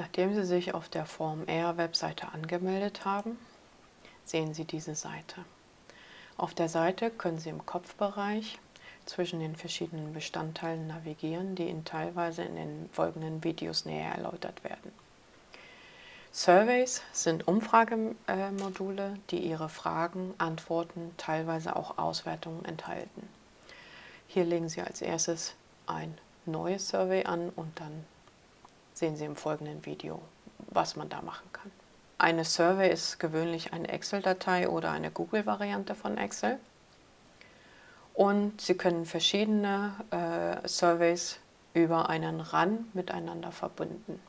Nachdem Sie sich auf der Form R Webseite angemeldet haben, sehen Sie diese Seite. Auf der Seite können Sie im Kopfbereich zwischen den verschiedenen Bestandteilen navigieren, die Ihnen teilweise in den folgenden Videos näher erläutert werden. Surveys sind Umfragemodule, die Ihre Fragen, Antworten, teilweise auch Auswertungen enthalten. Hier legen Sie als erstes ein neues Survey an und dann sehen Sie im folgenden Video, was man da machen kann. Eine Survey ist gewöhnlich eine Excel-Datei oder eine Google-Variante von Excel. Und Sie können verschiedene äh, Surveys über einen RAN miteinander verbinden.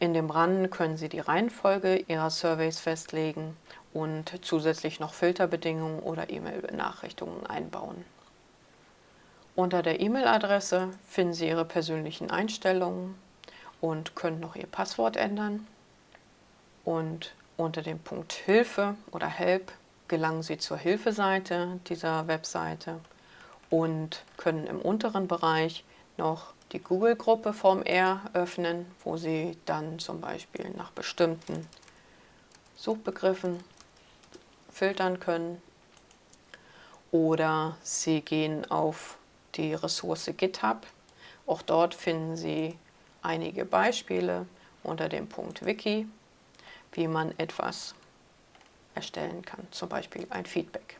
In dem RAN können Sie die Reihenfolge Ihrer Surveys festlegen und zusätzlich noch Filterbedingungen oder E-Mail-Benachrichtigungen einbauen. Unter der E-Mail-Adresse finden Sie Ihre persönlichen Einstellungen und können noch Ihr Passwort ändern. Und unter dem Punkt Hilfe oder Help gelangen Sie zur Hilfeseite dieser Webseite und können im unteren Bereich noch die Google-Gruppe vom R öffnen, wo Sie dann zum Beispiel nach bestimmten Suchbegriffen filtern können. Oder Sie gehen auf die Ressource GitHub. Auch dort finden Sie einige Beispiele unter dem Punkt Wiki, wie man etwas erstellen kann, zum Beispiel ein Feedback.